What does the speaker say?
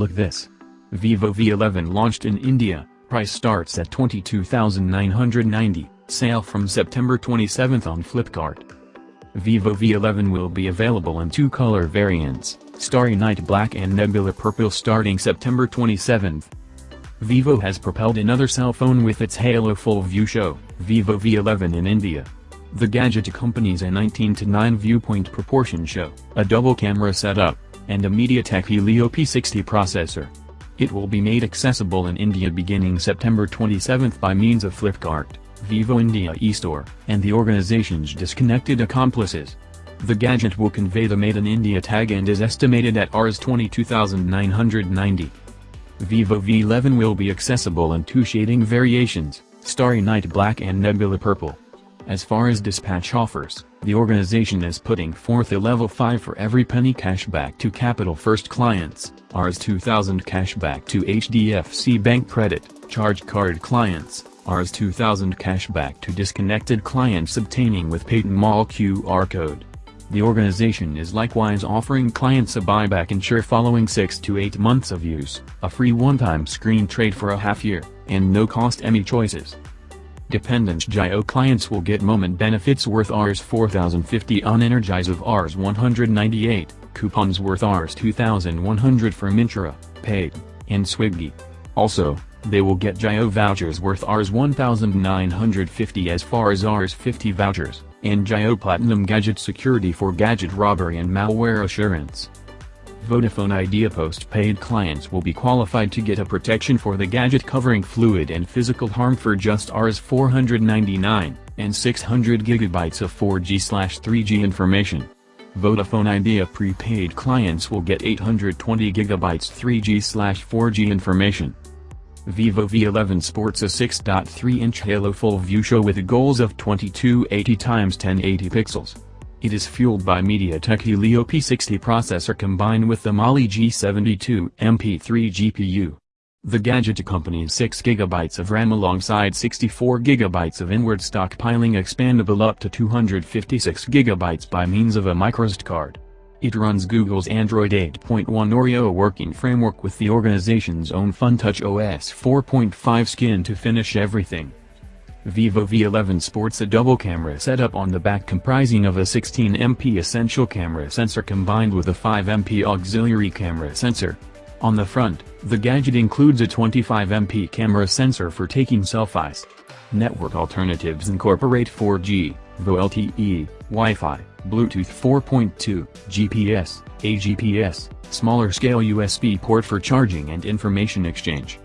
Look this. Vivo V11 launched in India, price starts at 22,990, sale from September 27 on Flipkart. Vivo V11 will be available in two color variants, Starry Night Black and Nebula Purple starting September 27. Vivo has propelled another cell phone with its Halo Full View show, Vivo V11 in India. The gadget accompanies a 19 to 9 viewpoint proportion show, a double camera setup, and a MediaTek Helio P60 processor. It will be made accessible in India beginning September 27 by means of Flipkart, Vivo India eStore, and the organization's disconnected accomplices. The gadget will convey the Made in India tag and is estimated at Rs 22,990. Vivo V11 will be accessible in two shading variations, Starry Night Black and Nebula Purple. As far as dispatch offers, the organization is putting forth a level 5 for every penny cashback to Capital First clients, Rs 2000 cashback to HDFC Bank Credit, Charge Card clients, Rs 2000 cashback to disconnected clients obtaining with Paytm Mall QR code. The organization is likewise offering clients a buyback insure following 6 to 8 months of use, a free one-time screen trade for a half year, and no-cost ME choices. Dependent Jio clients will get moment benefits worth Rs 4050 on Energize of Rs 198, coupons worth Rs 2100 for Myntra, Paid, and Swiggy. Also, they will get Jio vouchers worth Rs 1950 as far as Rs 50 vouchers, and Jio Platinum Gadget Security for gadget robbery and malware assurance. Vodafone Idea postpaid clients will be qualified to get a protection for the gadget covering fluid and physical harm for just Rs 499, and 600 GB of 4G-3G information. Vodafone Idea prepaid clients will get 820 GB 3G-4G information. Vivo V11 sports a 6.3-inch Halo Full View show with goals of 2280 x 1080 pixels. It is fueled by MediaTek Helio P60 processor combined with the Mali G72 MP3 GPU. The gadget accompanies 6GB of RAM alongside 64GB of inward stockpiling expandable up to 256GB by means of a microSD card. It runs Google's Android 8.1 Oreo working framework with the organization's own FunTouch OS 4.5 skin to finish everything. Vivo V11 sports a double camera setup on the back comprising of a 16MP essential camera sensor combined with a 5MP auxiliary camera sensor. On the front, the gadget includes a 25MP camera sensor for taking selfies. Network alternatives incorporate 4G, VoLTE, Wi-Fi, Bluetooth 4.2, GPS, AGPS, smaller scale USB port for charging and information exchange.